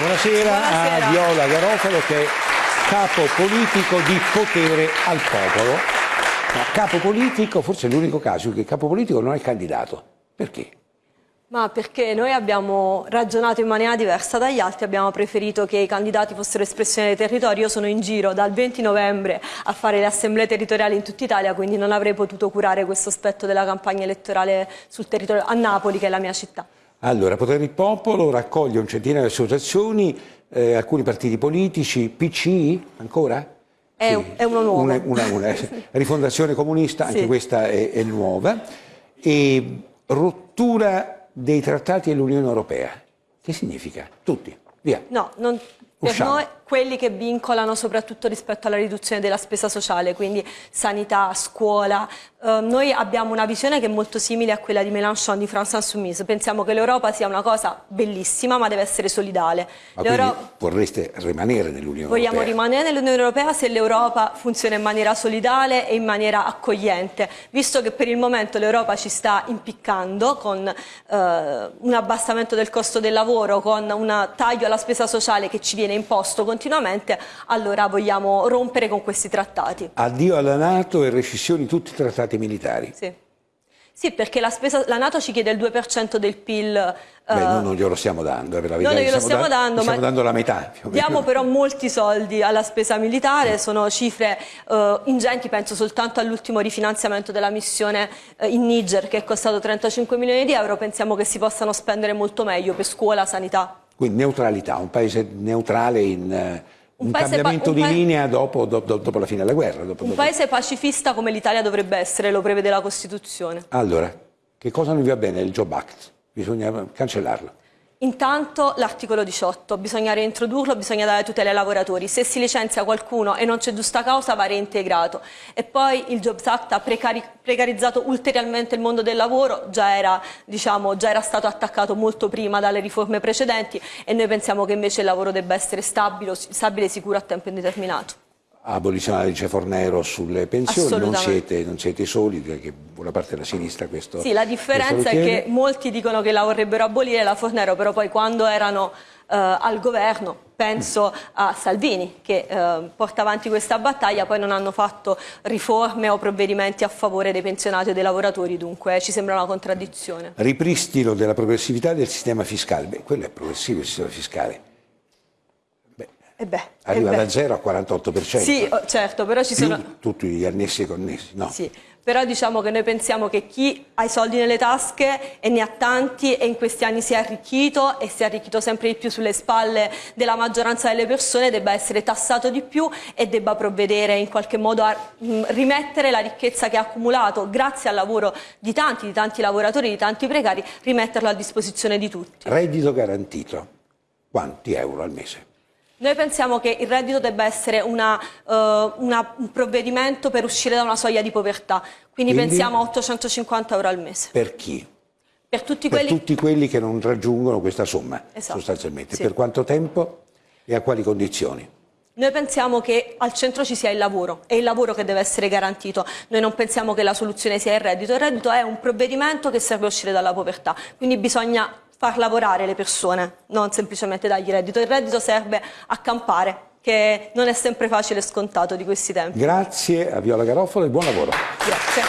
Buonasera, Buonasera. a Viola Garofalo che è capo politico di potere al popolo. Ma capo politico, forse è l'unico caso in cui il capo politico non è candidato. Perché? Ma perché noi abbiamo ragionato in maniera diversa dagli altri, abbiamo preferito che i candidati fossero espressione dei territori. Io sono in giro dal 20 novembre a fare le assemblee territoriali in tutta Italia, quindi non avrei potuto curare questo aspetto della campagna elettorale sul territorio a Napoli, che è la mia città. Allora, Potere del Popolo raccoglie un centinaio di associazioni, eh, alcuni partiti politici, PCI ancora? È- è uno nuovo. Una, una- una- rifondazione comunista, anche Sì. questa è, è nuova. E rottura dei trattati dell'Unione Europea. Che significa? Tutti, via. No, non- per Usciamo. noi quelli che vincolano soprattutto rispetto alla riduzione della spesa sociale, quindi sanità, scuola. Eh, noi abbiamo una visione che è molto simile a quella di Mélenchon, di France Insoumise. Pensiamo che l'Europa sia una cosa bellissima, ma deve essere solidale. Vorreste rimanere nell'Unione Vogliamo Europea? rimanere nell'Unione Europea se l'Europa funziona in maniera solidale e in maniera accogliente, visto che per il momento l'Europa ci sta impiccando con eh, un abbassamento del costo del lavoro, con un taglio alla spesa sociale che ci viene imposto continuamente, allora vogliamo rompere con questi trattati. Addio alla Nato e rescissione di tutti i trattati militari. Sì. Sì, perché la, spesa- la Nato ci chiede il 2% del PIL. eh, Beh, noi non glielo stiamo dando, eh, per la verità. Noi glielo stiamo da- dando, stiamo ma dando la metà. Diamo però molti soldi alla spesa militare, sono cifre eh, ingenti, penso soltanto all'ultimo rifinanziamento della missione eh, in Niger che è costato 35 milioni di euro, pensiamo che si possano spendere molto meglio per scuola, sanità. Quindi neutralità, un paese neutrale in eh, un, Un cambiamento un di pa- linea dopo, dopo- dopo la fine della guerra. dopo- Un paese pacifista come l'Italia dovrebbe essere, lo prevede la Costituzione. Allora, che cosa non vi va bene il Job Act? Bisogna cancellarlo. Intanto l'articolo 18, bisogna reintrodurlo, bisogna dare tutele ai lavoratori. Se si licenzia qualcuno e non c'è giusta causa va reintegrato. E poi il Jobs Act ha precari- precarizzato ulteriormente il mondo del lavoro, già era, diciamo, già era stato attaccato molto prima dalle riforme precedenti e noi pensiamo che invece il lavoro debba essere stabile, stabile e sicuro a tempo indeterminato. Legge Fornero sulle pensioni, non siete, non siete soli, che buona parte della sinistra questo Sì, la differenza è che molti dicono che la vorrebbero abolire la Fornero, però poi quando erano eh, al governo, penso a Salvini che eh, porta avanti questa battaglia, poi non hanno fatto riforme o provvedimenti a favore dei pensionati o dei lavoratori, dunque ci sembra una contraddizione. Ripristino della progressività del sistema fiscale. Beh, quello è progressivo il sistema fiscale. Beh, E beh, arriva e beh. da 0 a 48%. Sì, oh, certo, però ci sono... tutti gli annessi e connessi. No. Sì, però diciamo che noi pensiamo che chi ha i soldi nelle tasche e ne ha tanti e in questi anni si è arricchito e si è arricchito sempre di più sulle spalle della maggioranza delle persone debba essere tassato di più e debba provvedere in qualche modo a mh, rimettere la ricchezza che ha accumulato grazie al lavoro di tanti, di tanti lavoratori, di tanti precari, rimetterlo a disposizione di tutti. Reddito garantito. Quanti euro al mese? Noi pensiamo che il reddito debba essere una, eh, una- un provvedimento per uscire da una soglia di povertà, quindi, Quindi? pensiamo a 850 euro al mese. Per chi? Per tutti Per quelli tutti quelli che non raggiungono questa somma, Esatto. sostanzialmente. Sì. Per quanto tempo e a quali condizioni? Noi pensiamo che al centro ci sia il lavoro, è il lavoro che deve essere garantito. Noi non pensiamo che la soluzione sia il reddito, il reddito è un provvedimento che serve a uscire dalla povertà, quindi bisogna far lavorare le persone, non semplicemente dargli reddito. Il reddito serve a campare, che non è sempre facile e scontato di questi tempi. Grazie a Viola Garofalo e buon lavoro. Grazie.